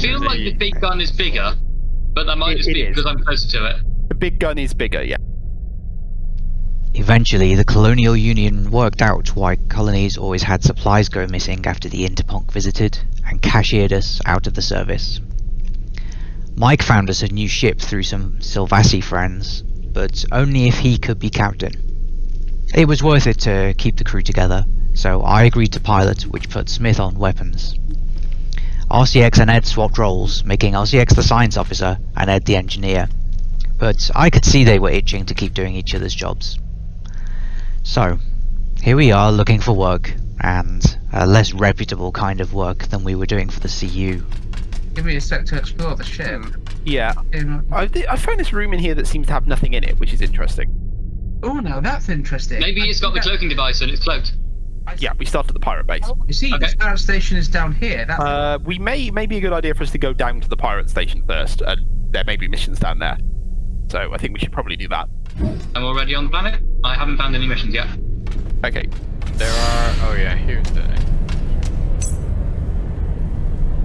feel like the big gun is bigger, but that might It- just be because I'm closer to it. The big gun is bigger, yeah. Eventually, the Colonial Union worked out why colonies always had supplies go missing after the Interponk visited, and cashiered us out of the service. Mike found us a new ship through some Sylvassi friends, but only if he could be captain. It was worth it to keep the crew together, so I agreed to pilot, which put Smith on weapons. RCX and Ed swapped roles, making RCX the science officer and Ed the engineer, but I could see they were itching to keep doing each other's jobs. So, here we are looking for work, and a less reputable kind of work than we were doing for the CU. Give me a sec to explore the ship. Yeah. Um, I, th- I found this room in here that seems to have nothing in it, which is interesting. oh, now that's interesting. Maybe I it's got the cloaking device and it's cloaked. Yeah, we start at the pirate base. You see, Okay. the scout station is down here. That's Uh, we may may be a good idea for us to go down to the pirate station first, and there may be missions down there. So I think we should probably do that. I'm already on the planet. I haven't found any missions yet. Okay. There are. Oh yeah, here's the.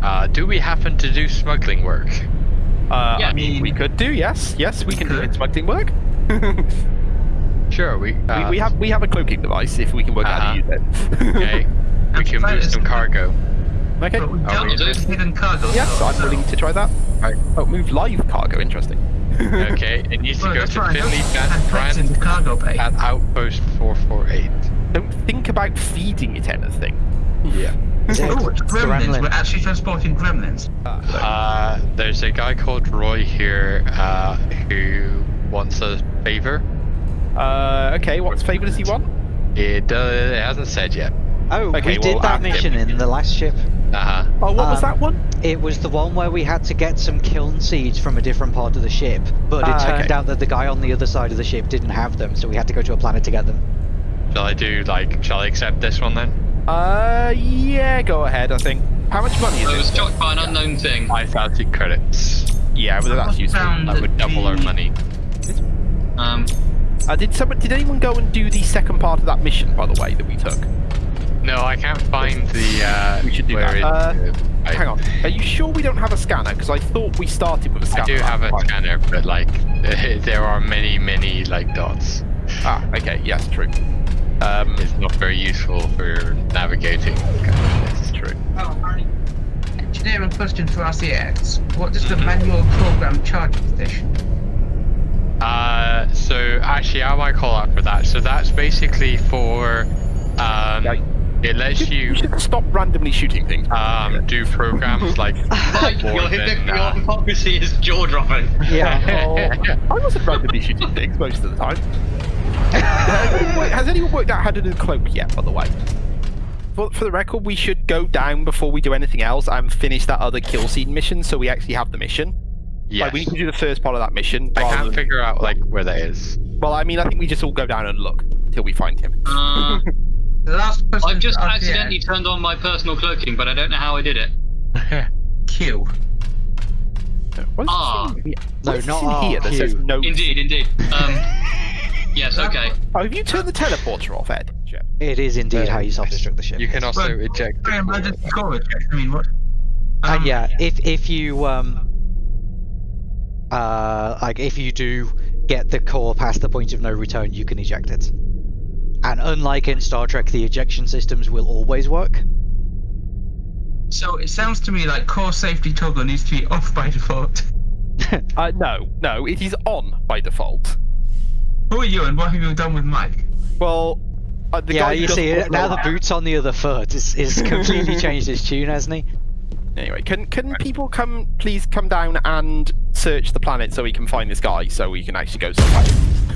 Uh, do we happen to do smuggling work? Uh, Yeah. I mean, we could do yes, yes, we can do Could. it. Smuggling work. Sure, we. Uh, we, we have we have a cloaking device if we can work out how to use it. Okay. we can move some cargo. okay. But we Are don't we do just- hidden cargo. Yes, though, I'm so- willing to try that. Right. Oh, move live cargo. Interesting. Okay, it needs to Well, go to right. Finley Had pets in the Brand cargo bay. at Outpost 448. Don't think about feeding it anything. Yeah. Oh, it's gremlins. Gremlin. We're actually transporting gremlins. Uh, there's a guy called Roy here uh, who wants a favor. Uh, okay, what favour does he want? It, uh, it hasn't said yet. Oh, Okay, we did well, that ask him. mission in the last ship. Uh huh. Oh, what was Um, that one? It was the one where we had to get some kiln seeds from a different part of the ship, but it Ah, turned okay. out that the guy on the other side of the ship didn't have them, so we had to go to a planet to get them. Shall I do like? Shall I accept this one then? Uh, yeah, go ahead. I think. How much money I was is it? shocked by an unknown thing. Five thousand credits. Yeah, whether that's useful. Found That would double our money. Um, Uh, did someone? Did anyone go and do the second part of that mission, by the way, that we took? No, I can't find the. Uh, We should do where that. it- Uh, I, Hang on. Are you sure we don't have a scanner? Because I thought we started with a scanner. I do have a Right. scanner, but like there are many, many like dots. Ah, okay. Yes, true. Um, It's not very useful for navigating. Kind of true. Oh, hi. Engineering question for RCX. What does the Mhm. manual program charging station? So actually, I might call out for that. So that's basically for. Um, Yeah. it lets Should, you you should stop randomly shooting things. um, do programs like more your, than, your uh, hypocrisy is jaw dropping. Yeah. Oh, I wasn't randomly shooting things most of the time. has, anyone worked, has anyone worked out how to do the cloak yet, by the way? For, for the record, we should go down before we do anything else and finish that other kill scene mission so we actually have the mission. Yes. Like, we need to do the first part of that mission. I can't than- figure out like where that is. Well, I mean, I think we just all go down and look till we find him. Uh, The last question I've just for RCX. accidentally turned on my personal cloaking, but I don't know how I did it. Q. What is Ah. in here? No, What is not in here that says no. Indeed, indeed. Um, yes, okay. Oh, have you turned the teleporter off, Ed? It is indeed how you self-destruct the ship. You can also Well, eject. the I core. imagine score it. I mean, what? Uh, Um, yeah, if if you um uh like if you do get the core past the point of no return, you can eject it. And unlike in Star Trek, the ejection systems will always work. So it sounds to me like core safety toggle needs to be off by default. Uh, no, no, it is on by default. Who are you and what have you done with Mike? Well, uh, the yeah, guy you see, now the the- boot's on the other foot. Is is completely changed his tune, hasn't he? Anyway, can can people come please come down and search the planet so we can find this guy so we can actually go somewhere?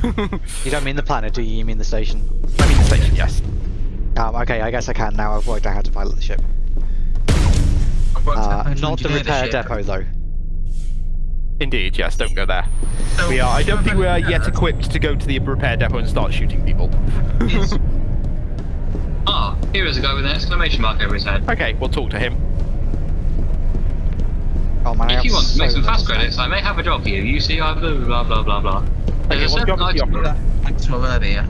You don't mean the planet, do you? You mean the station? I mean the station, yes. Um, okay, I guess I can now. I've worked out how to pilot the ship. I've worked out Uh, not the repair ship. depot, though. Indeed, yes. Don't go there. So We are. I don't think we are yet equipped to go to the repair depot and start shooting people. Yes. Ah, here is a guy with an exclamation mark over his head. Okay, we'll talk to him. Oh man, If have you want to make so some fast credits. I may have a job for you. You see, I blah blah blah blah blah. Okay, There's a what certain job item- offering? Thanks from earlier.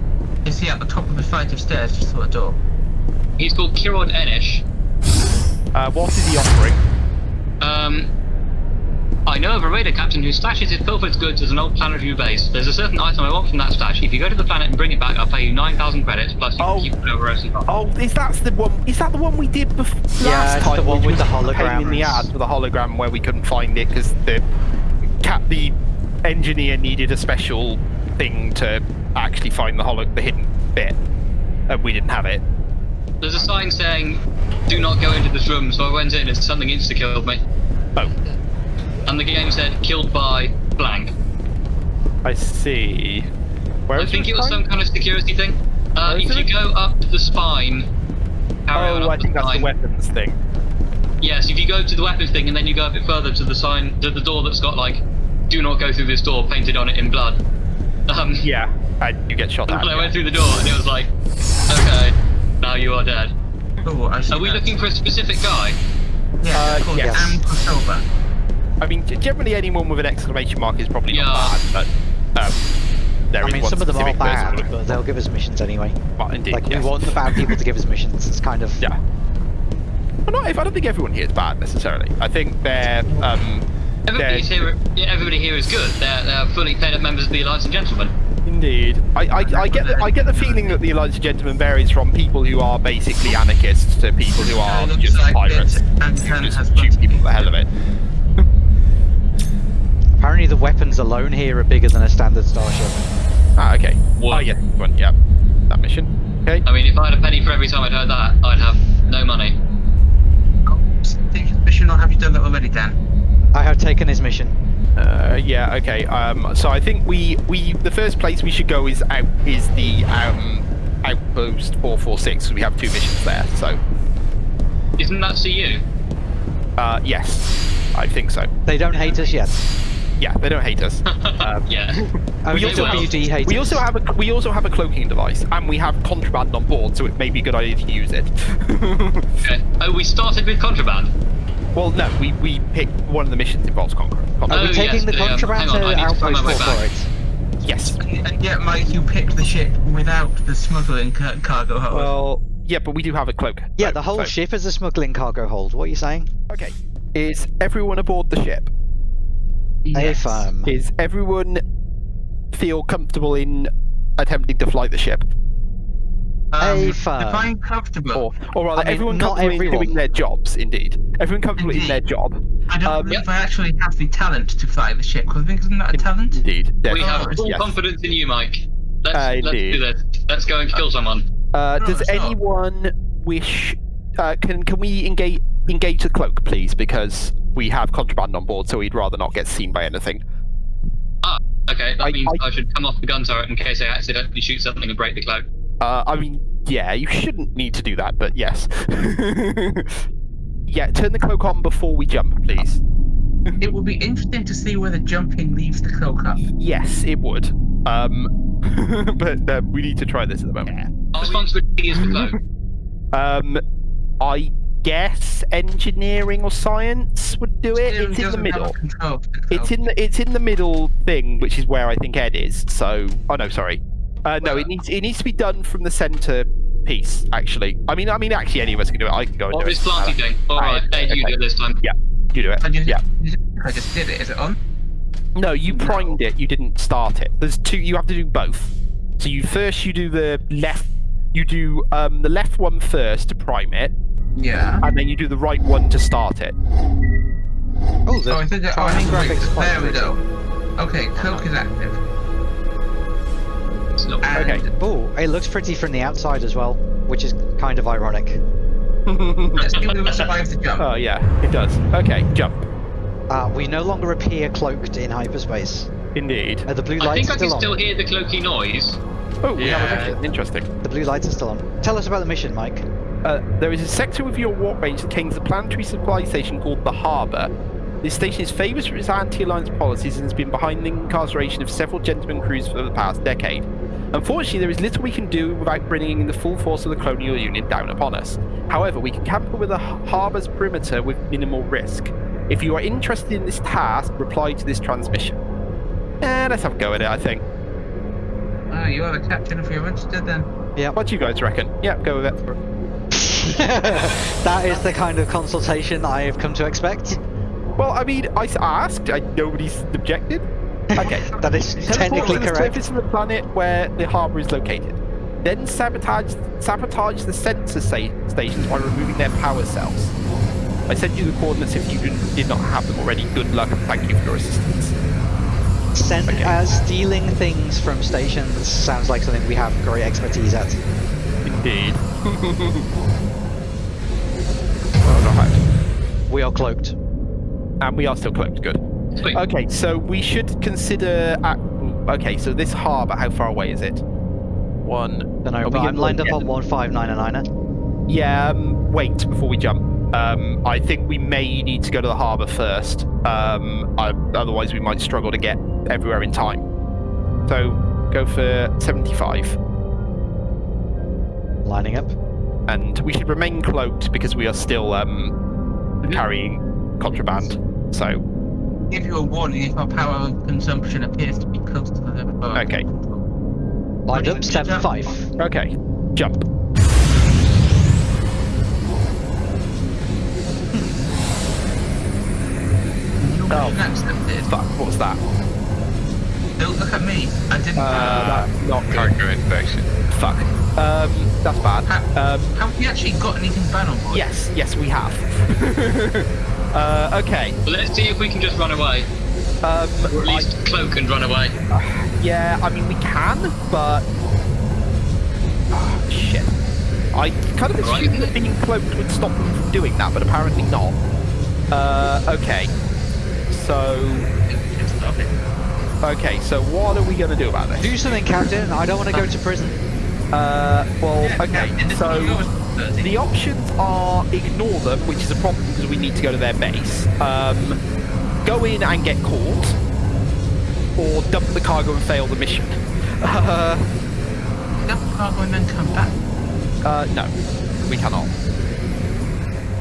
Is he at the top of a flight of stairs just through a door? He's called Kirod Enish. Uh, what is he offering? Um, I know of a raider captain who stashes his pilfered goods as an old planet review base. There's a certain item I want from that stash. If you go to the planet and bring it back, I'll pay you 9,000 credits, plus you Oh. can keep it over Ocean Park. Oh, is that the one? Is that the one we did before Yeah, last it's time? the one with the hologram. In the holograms. ass with the hologram where we couldn't find it because the cat, the engineer needed a special thing to actually find the holo, the hidden bit, and we didn't have it. There's a sign saying, do not go into this room, so I went in and something insta-killed me. Oh, And the game said, killed by blank. I see. Where was it? I is think it was sign? some kind of security thing. Uh, if you it? go up the spine, carry Oh, up I think the that's the weapons thing. Yes, if you go to the weapons thing and then you go a bit further to the sign, to the door that's got like, do not go through this door painted on it in blood. Um, Yeah, and you get shot at. I yeah. went through the door and it was like, okay, now you are dead. Oh, I see Are we that. looking for a specific guy? Yeah, Uh, called yes. Am Kosova. I mean, generally anyone with an exclamation mark is probably Yeah. not bad, but um, there I is mean, one some of them are bad, but they'll give us missions anyway. Well, indeed, Like, yes. we want the bad people to give us missions. It's kind of... Yeah. Well, not if I don't think everyone here is bad necessarily. I think they're um, Everybody's they're here. Yeah, everybody here is good. They're, they're fully paid up members of the Alliance and Gentlemen. indeed. I, I, I get the, I get the feeling that the Alliance of Gentlemen varies from people who are basically anarchists to people who are just like pirates. and just has shoot people the hell of it. Apparently the weapons alone here are bigger than a standard starship. Ah, okay. What? Oh yeah, one, yeah. That mission. Okay. I mean, if I had a penny for every time I'd heard that, I'd have no money. Oh, Take his mission, or have you done that already, Dan? I have taken his mission. Uh, yeah. Okay. Um. So I think we we the first place we should go is out is the um outpost four four six. We have two missions there. So Isn't that CU? uh yes, I think so. They don't hate us yet. Yeah, they don't hate us. Um, yeah. Only also have- WD We us. also have a we also have a cloaking device, and we have contraband on board, so it may be a good idea to use it. Okay. Oh, we started with contraband. well, no, we we picked one of the missions involves con- Are contraband. we Oh, taking yes, the the, um, contraband hang on, I to need to find Outpost my way 4 back. for it? yes. And, and yet, Mike, you picked the ship without the smuggling ca- cargo hold. Well, yeah, but we do have a cloak. Yeah, so- the whole so- ship is a smuggling cargo hold. What are you saying? Okay. Is everyone aboard the ship? A Yes. firm. Is everyone feel comfortable in attempting to fly the ship, Um, A firm. Define comfortable. or or rather, I mean, everyone not comfortable in everyone. doing their jobs? Indeed, everyone comfortable in their job. I don't um, believe yep. I actually have the talent to fly the ship. Because I think isn't that a In- talent? Indeed, We have full yes. confidence in you, Mike. Let's, Uh, let's do this. Let's go and kill someone. Uh, No, does it's not. anyone wish? Uh, can can we engage engage the cloak, please? Because we have contraband on board, so we'd rather not get seen by anything. Ah, Okay, that I- means I- I, should come off the gun turret in case I accidentally shoot something and break the cloak. Uh, I mean, yeah, you shouldn't need to do that, but yes. yeah, turn the cloak on before we jump, please. It would be interesting to see whether jumping leaves the cloak up. Yes, it would. Um, but uh, we need to try this at the moment. Our responsibility is the cloak. Um, I guess engineering or science would do it. Still It's in the middle. control of It's in the it's in the middle thing, which is where I think Ed is. So, oh no, sorry. Uh, no, Well- it needs it needs to be done from the center piece. Actually, I mean, I mean, actually, any of us can do it. I can go and Or do this it. planty thing. Alright, Right, Ed, you do it this time. Yeah, You do it. I just, Yeah. I just did it. Is it on? No, you No. primed it. You didn't start it. There's two. You have to do both. So you first you do the left. You do um, the left one first to prime it, Yeah. and then you do the right one to start it. Oh, the Oh, I think that. Oh, timing wait, graphics quite there we go. Okay, cloak is active. And Okay. Oh, it looks pretty from the outside as well, which is kind of ironic. let's see whether it survives the jump. oh yeah, it does. Okay, jump. Uh, we no longer appear cloaked in hyperspace. Indeed. Uh, the blue I lights think I can still on. still hear the cloaky noise. Oh, we have a Yeah. Interesting. The blue lights are still on. Tell us about the mission, Mike. Uh, there is a sector within your warp range that contains a planetary supply station called the Harbour. This station is famous for its anti-alliance policies and has been behind the incarceration of several gentlemen crews for the past decade. Unfortunately, there is little we can do without bringing the full force of the colonial union down upon us. However, we can camp with the h- harbour's perimeter with minimal risk. If you are interested in this task, reply to this transmission. Eh, let's have a go at it, I think. Oh, you are the captain if you're interested then. Yeah. What do you guys reckon? Yeah, go with it. that is the kind of consultation I have come to expect. Well, I mean, I asked. I, nobody's objected. Okay. That is Teleport technically correct. surface of the planet where the harbour is located. Then sabotage sabotage the sensor sa- stations by removing their power cells. I sent you the coordinates if you did, did not have them already. Good luck and thank you for your assistance. Send Okay. as stealing things from stations sounds like something we have great expertise at. Indeed. well, alright. We are cloaked. And we are still cloaked. Good. Sweet. Okay, so we should consider. At, okay, so this harbour, how far away is it? One. Don't know, Are I'm getting- lined up yeah. on 15999er. Yeah, um, wait before we jump. Um, I think we may need to go to the harbour first. Um, I, otherwise, we might struggle to get everywhere in time. So go for 75. Lining up. And we should remain cloaked because we are still um, Mhm. carrying contraband. So, Give you a warning if our power consumption appears to be close to the level. of- Okay. Lined do up, you- 7-5. okay, jump. Oh. being accepted. Fuck, what's that? Don't look at me. I didn't. Uh, that's not good. Cargo inspection. Fuck. Um, that's bad. Ha- Um, Have we actually got anything bad on board? yes, yes, we have. uh, okay. But let's see if we can just run away, Um, or at I- least cloak and run away. Yeah, I mean we can, but Ah, shit. I kind of Right. assumed that being cloaked would stop them from doing that, but apparently not. Uh, okay. So, Stop it. okay. So what are we gonna do about this? Do something, Captain. I don't want to go to prison. Uh, well, okay. So is yours, Thursday. the options are ignore them, which is a problem because we need to go to their base. Um, go in and get caught, or dump the cargo and fail the mission. Uh, Dump the cargo and then come back. Uh, no, we cannot.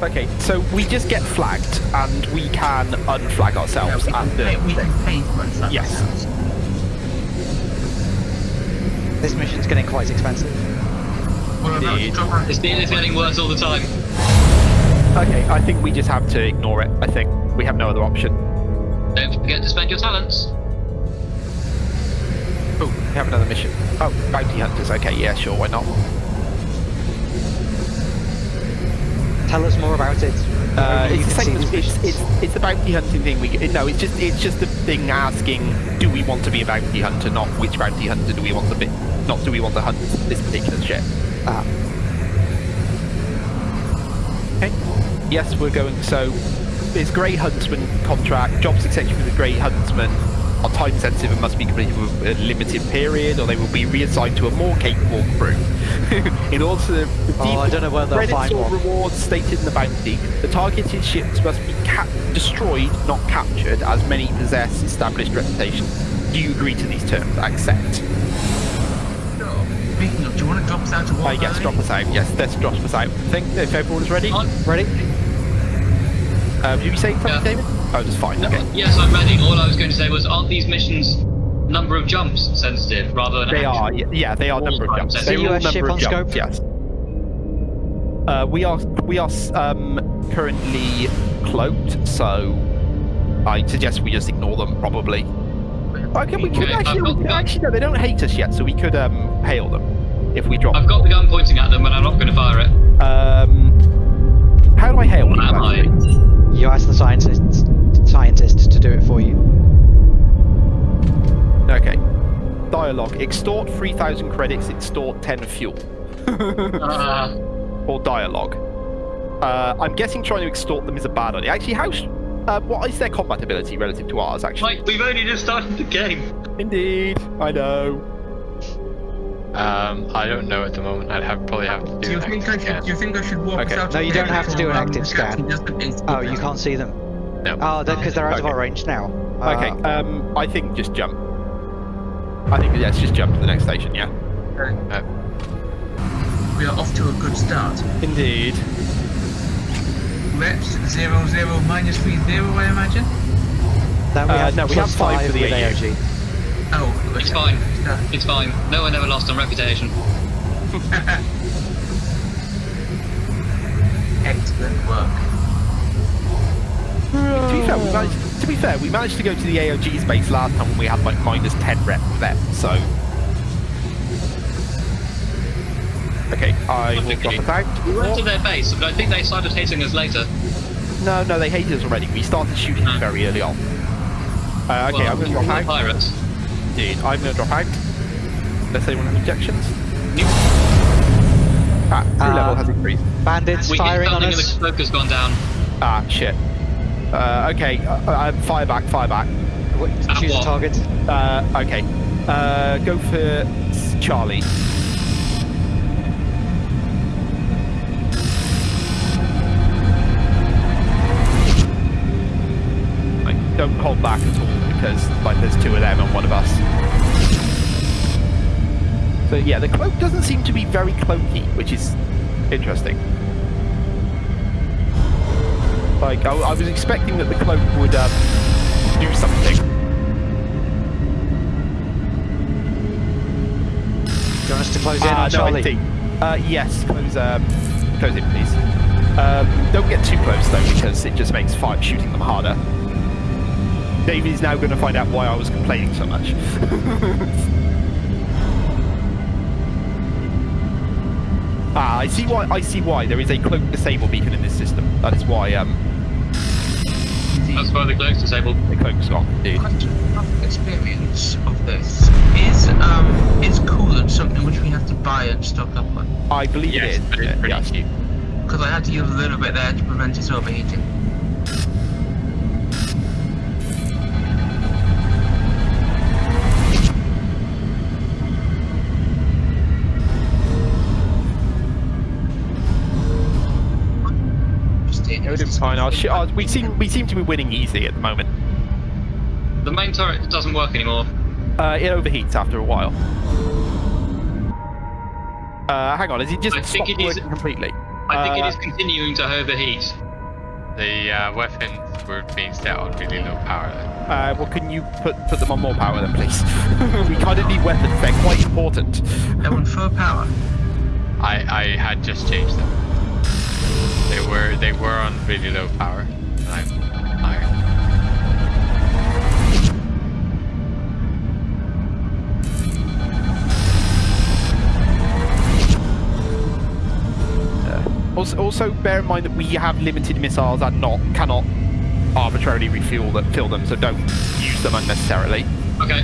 Okay, so we just get flagged, and we can unflag Yeah, ourselves we, can at the. pay, we can pay for Yes. Else. This mission's getting quite expensive. We're about to Indeed. drop our- This deal is getting worse all the time. Okay, I think we just have to ignore it. I think we have no other option. Don't forget to spend your talents. Oh, we have another mission. Oh, bounty hunters. Okay, yeah, sure, why not? Tell us more about it. Uh, it's the same as it's, it's it's the bounty hunting thing. We no, it's just it's just the thing asking, do we want to be a bounty hunter? Not which bounty hunter do we want to be? Not do we want to hunt this particular ship? Ah, Okay. Yes, we're going. So, it's Grey Huntsman contract. Job successful with the Grey Huntsman are time sensitive and must be completed with a limited period, or they will be reassigned to a more capable crew. in order to receive Oh, I don't know where they'll credits find or rewards stated in the bounty, the targeted ships must be cap- destroyed, not captured, as many possess established reputation. Do you agree to these terms? Accept. Speaking of, do you want to drop us out to Uh, war? yes, drop us out. Yes, let's drop us out. I think if everyone is ready. On. Ready? Um, did you say something, Yeah. David? Oh, that's fine. Okay. Yes, I'm ready. All I was going to say was, aren't these missions number of jumps sensitive rather than They action? are, yeah, they are number of jumps. sense. They're The all US ship number of on jumps, scope? yes. Uh, we are we are um, currently cloaked, so I suggest we just ignore them. Probably. Okay, we could Okay, actually, I've we could actually no, they don't hate us yet, so we could um, hail them if we drop. I've got the gun pointing at them, and I'm not going to fire it. Um, how do I hail What you? am I? you ask the scientist, scientist to do it for you. Okay. Dialogue. Extort 3,000 credits, extort 10 fuel. Uh, or dialogue. Uh, I'm guessing trying to extort them is a bad idea. Actually, how? Sh- uh, what is their combat ability relative to ours? Actually, Mike, we've only just started the game. indeed, I know. Um, I don't know at the moment. I'd have probably have to do. Do you an think I active should? scan. Do you think I should walk Okay. us out? No, you don't have to do an active scan. the captain does the Oh, you can't see them. No. Oh, because they're out of our range now. Okay, Uh, um, I think just jump. I think let's just jump to the next station. Yeah. Uh, We are off to a good start. Indeed. Reps zero zero minus three zero, I imagine. then we uh, have no, we plus have five five for the with AOG. Oh, It's fine. It's fine. No one ever lost on reputation. Excellent work. To be fair, we managed, to be fair, we managed to go to the AOG's base last time when we had like minus 10 rep there, so... Okay, I will drop Okay. it out. We went to their base, but I think they started hating us later. No, no, they hated us already. We started shooting Hmm. very early on. Uh, okay, well, I'm going to we drop were out. Pirates. Indeed, I'm going to drop out. Let's anyone have objections? Nope. Ah, crew Uh, level has increased. Bandits We firing on us. the cloak has gone down. Ah, shit. Uh, okay, uh, uh, fire back, fire back. At Choose a target. Uh, okay. Uh, go for Charlie. Like, don't hold back at all because, like, there's two of them and one of us. So yeah, the cloak doesn't seem to be very cloaky, which is interesting. Like, I, I was expecting that the cloak would um, do something. Do you want us to close in Ah, on no, I Charlie? Uh, yes, close, um, close it, please. Um, don't get too close though, because it just makes fight shooting them harder. David is now going to find out why I was complaining so much. ah, I see why. I see why there is a cloak disable beacon in this system. That is why um, That's why the cloak's disabled. the cloak's gone. Indeed. Question of experience of this is um is coolant something which we have to buy and stock up on? I believe Yes, it is. but it's pretty yes. cheap. Because I had to use a little bit there to prevent it overheating. Just It would have been fine. I'll sh- uh, we seem we seem to be winning easy at the moment. The main turret doesn't work anymore. Uh, it overheats after a while. Uh, hang on, is it just I think stopped it is- working completely? I think Uh, it is continuing to overheat. The uh, weapons were being set on really low power. then. Uh, well, can you put put them on more power then, please? we kind of need weapons. They're quite important. They're on full power. I I had just changed them. They were they were on really low power. And I'm higher. Also, also, bear in mind that we have limited missiles and not cannot arbitrarily refuel them, fill them. So don't use them unnecessarily. Okay.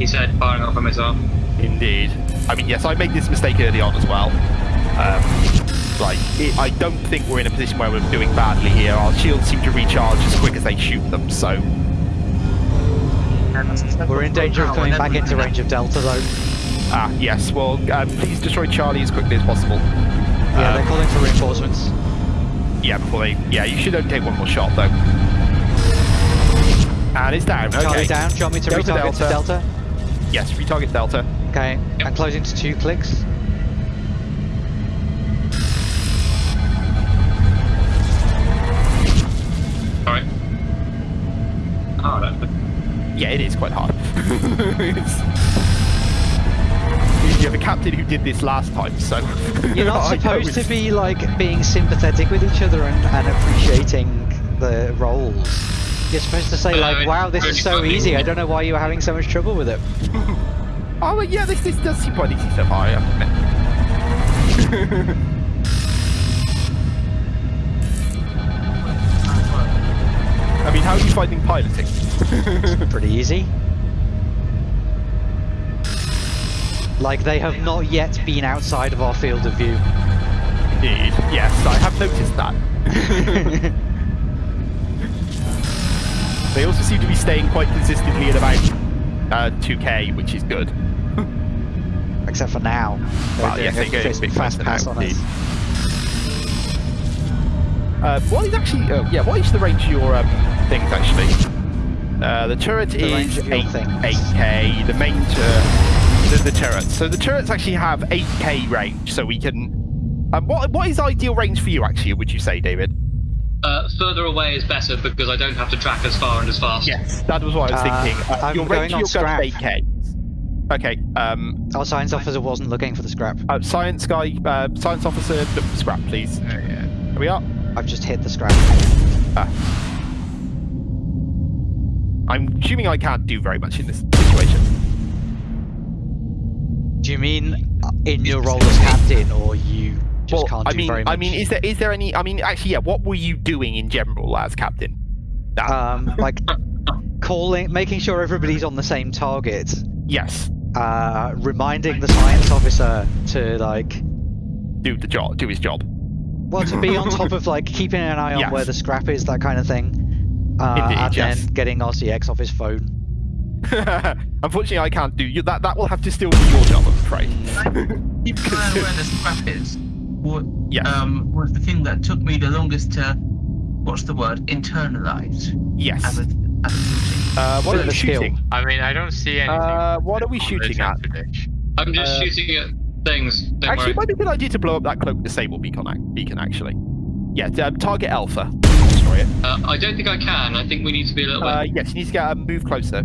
He said, firing off a missile. Indeed. I mean, yes, I made this mistake early on as well. Um, like, it, I don't think we're in a position where we're doing badly here. Our shields seem to recharge as quick as they shoot them, so We're in danger of coming back into range of Delta though. ah, yes. Well, um, please destroy Charlie as quickly as possible. Yeah, Um, they're calling for reinforcements. Yeah, before they. Yeah, you should only take one more shot though. And it's down. Charlie down. Do you want me to Delta, retarget to Delta. Delta? Yes, retarget Delta. Okay, Yep. I'm closing to two clicks. Yeah, it is quite hard. You have a captain who did this last time, so You're not supposed to be like being sympathetic with each other and, and appreciating the roles. You're supposed to say like, "Wow, this is so easy. I don't know why you were having so much trouble with it." Oh well, yeah, this this does seem quite easy so far. mean, how are you finding piloting? Pretty easy. Like they have not yet been outside of our field of view. Indeed. Yes, I have noticed that. they also seem to be staying quite consistently at about uh, 2k, which is good. Except for now. They're Well, yes, doing they a big fast pass on indeed. us. Uh, what is actually? Uh, yeah, what is the range of your um, things actually? Uh, the turret The is range of your 8, things. 8k. The main turret, the, the turrets. So the turrets actually have 8k range, so we can. Um, what what is ideal range for you actually? Would you say, David? uh, further away is better because I don't have to track as far and as fast. Yes, that was what I was Uh, thinking. Uh, I'm your going range on of your gun is scrap. 8k. Okay. Um, Our science officer wasn't looking for the scrap. uh, science guy, uh, science officer, look for scrap, please. Oh, yeah. Here we are. I've just hit the scrap. Ah. I'm assuming I can't do very much in this situation. Do you mean uh, in your role as captain, or you just well, can't I do mean, very much? I mean, is there is there any? I mean, actually, yeah. What were you doing in general as captain? That, um, like calling, making sure everybody's on the same target, yes, uh, reminding the science officer to like, do the job, do his job. well, to be on top of like keeping an eye on Yes. where the scrap is, that kind of thing, uh, Indeed, and yes. then getting RCX off his phone. Unfortunately, I can't do you. That that will have to still be your job, I'm afraid. Keep an eye where the scrap is. What Yes. um was the thing that took me the longest to what's the word? Internalize yes. as a as a. Uh, what Bit are of we a skill. shooting? I mean, I don't see anything. Uh, what are we shooting at? I'm just Uh, shooting at things. Don't Actually, worry. it might be a good idea to blow up that cloak disable beacon. Beacon, actually. Yeah, um, target Alpha. Destroy it. Uh, I don't think I can. I think we need to be a little Uh, bit. yes, you need to get a move closer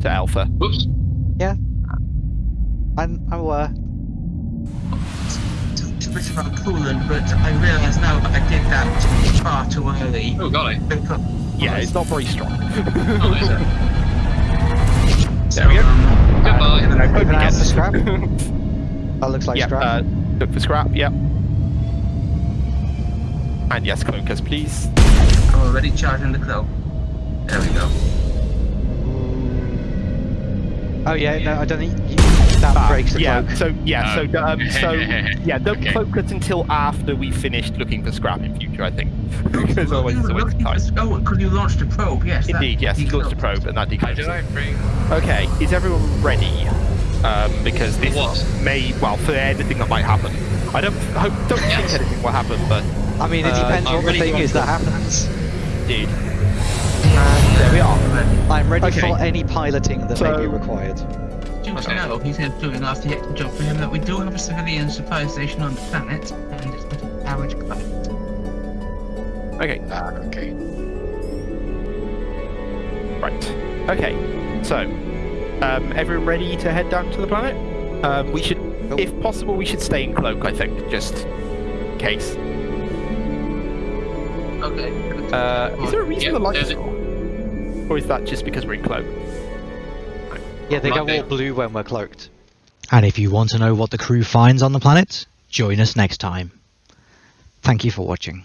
to Alpha. Whoops. Yeah. I'm, I'm aware. It's a bit about coolant, but I realise now that I did that far too early. Oh golly. Because- Yeah, it's not very strong. Oh, is it? So, There we go. um, Goodbye. uh, I hope Keep an he eye out gets for scrap. That looks like yeah, scrap. uh, look for scrap. Yep. And yes, cloakers, please. I'm already charging the cloak. There we go. oh yeah, no, I don't think you, that Ah, breaks the yeah. cloak. So yeah. So um, so yeah. Don't Okay. cloak us until after we finished looking for scrap in future. I think because Oh, otherwise you it's were a waste of looking time. for- Oh, because you launched a probe, yes. Indeed, yes. He launched a probe and that How decloaks. do I bring? Okay, is everyone ready? Um, because this What? may, well, for anything that might happen. I don't hope, don't Yes. think anything will happen, but I mean, it Uh, depends I'm what the thing is go. that happens. Dude. Yeah, There we are. I'm ready Okay. for any piloting that may be So- required. Do Okay. know, he's doing our the job for him that we do have a civilian supply station on the planet, and it's got a powered climate. Okay, Ah, okay. right. Okay, so, um, everyone ready to head down to the planet? Um, we should, Nope. if possible, we should stay in cloak, I think, just in case. Okay. Uh, is there a reason Yeah, the lights there's are on? Or is that just because we're in cloak? Yeah, they go Right. all blue when we're cloaked. And if you want to know what the crew finds on the planet, join us next time. Thank you for watching.